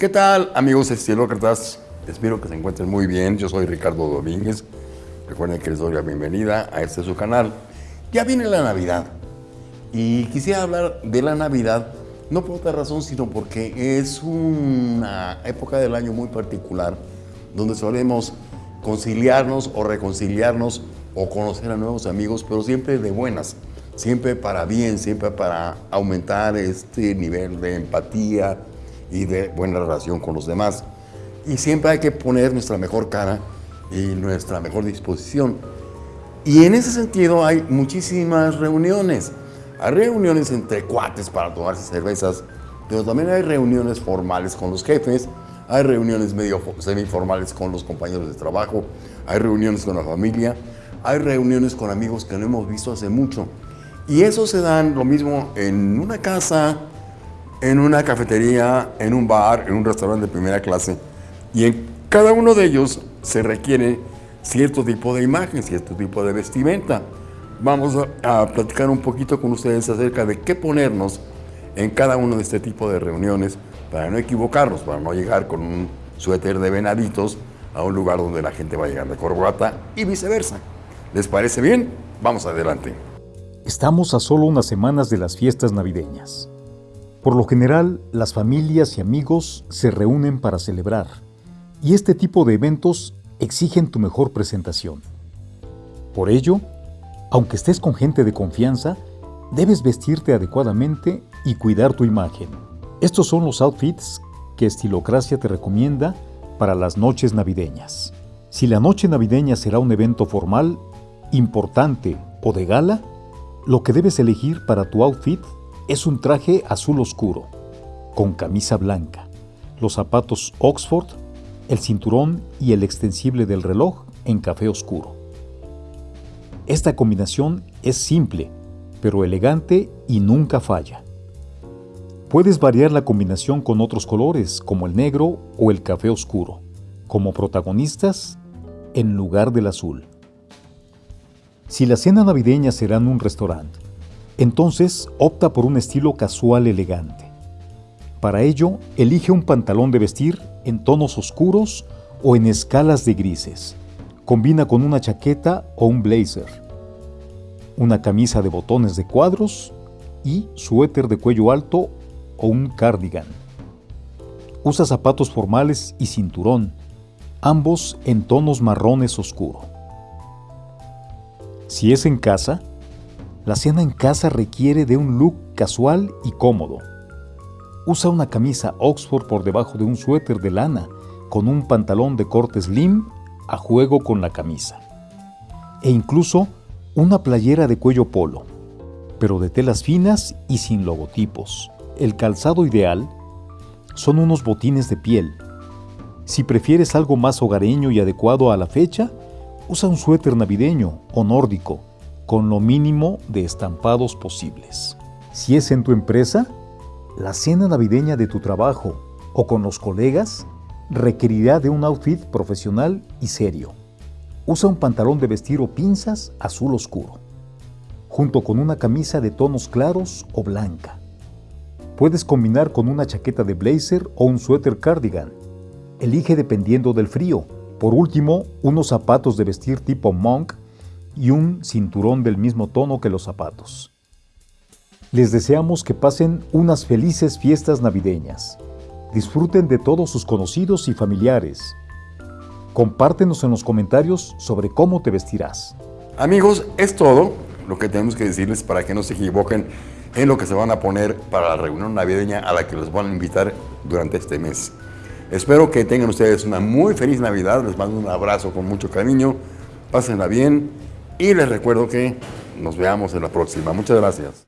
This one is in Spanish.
¿Qué tal amigos estilócratas? Espero que se encuentren muy bien. Yo soy Ricardo Domínguez. Recuerden que les doy la bienvenida a este su canal. Ya viene la Navidad y quisiera hablar de la Navidad no por otra razón, sino porque es una época del año muy particular donde solemos conciliarnos o reconciliarnos o conocer a nuevos amigos, pero siempre de buenas, siempre para bien, siempre para aumentar este nivel de empatía, y de buena relación con los demás. Y siempre hay que poner nuestra mejor cara y nuestra mejor disposición. Y en ese sentido hay muchísimas reuniones. Hay reuniones entre cuates para tomarse cervezas, pero también hay reuniones formales con los jefes, hay reuniones medio semiformales con los compañeros de trabajo, hay reuniones con la familia, hay reuniones con amigos que no hemos visto hace mucho. Y eso se dan lo mismo en una casa, en una cafetería, en un bar, en un restaurante de primera clase. Y en cada uno de ellos se requiere cierto tipo de imagen, cierto tipo de vestimenta. Vamos a, platicar un poquito con ustedes acerca de qué ponernos en cada uno de este tipo de reuniones para no equivocarnos, para no llegar con un suéter de venaditos a un lugar donde la gente va a llegar de corbata y viceversa. ¿Les parece bien? Vamos adelante. Estamos a solo unas semanas de las fiestas navideñas. Por lo general, las familias y amigos se reúnen para celebrar, y este tipo de eventos exigen tu mejor presentación. Por ello, aunque estés con gente de confianza, debes vestirte adecuadamente y cuidar tu imagen. Estos son los outfits que Estilocracia te recomienda para las noches navideñas. Si la noche navideña será un evento formal, importante o de gala, lo que debes elegir para tu outfit es un traje azul oscuro, con camisa blanca, los zapatos Oxford, el cinturón y el extensible del reloj en café oscuro. Esta combinación es simple, pero elegante y nunca falla. Puedes variar la combinación con otros colores, como el negro o el café oscuro, como protagonistas en lugar del azul. Si la cena navideña será en un restaurante, entonces opta por un estilo casual elegante. Para ello, elige un pantalón de vestir en tonos oscuros o en escalas de grises. Combina con una chaqueta o un blazer, una camisa de botones de cuadros y suéter de cuello alto o un cardigan. Usa zapatos formales y cinturón, ambos en tonos marrones oscuro. Si es en casa, la cena en casa requiere de un look casual y cómodo. Usa una camisa Oxford por debajo de un suéter de lana con un pantalón de corte slim a juego con la camisa. E incluso una playera de cuello polo, pero de telas finas y sin logotipos. El calzado ideal son unos botines de piel. Si prefieres algo más hogareño y adecuado a la fecha, usa un suéter navideño o nórdico con lo mínimo de estampados posibles. Si es en tu empresa, la cena navideña de tu trabajo o con los colegas requerirá de un outfit profesional y serio. Usa un pantalón de vestir o pinzas azul oscuro, junto con una camisa de tonos claros o blanca. Puedes combinar con una chaqueta de blazer o un suéter cardigan. Elige dependiendo del frío. Por último, unos zapatos de vestir tipo monk y un cinturón del mismo tono que los zapatos. Les deseamos que pasen unas felices fiestas navideñas. Disfruten de todos sus conocidos y familiares. Compártenos en los comentarios sobre cómo te vestirás. Amigos, es todo lo que tenemos que decirles para que no se equivoquen en lo que se van a poner para la reunión navideña a la que los van a invitar durante este mes. Espero que tengan ustedes una muy feliz Navidad. Les mando un abrazo con mucho cariño. Pásenla bien y les recuerdo que nos veamos en la próxima. Muchas gracias.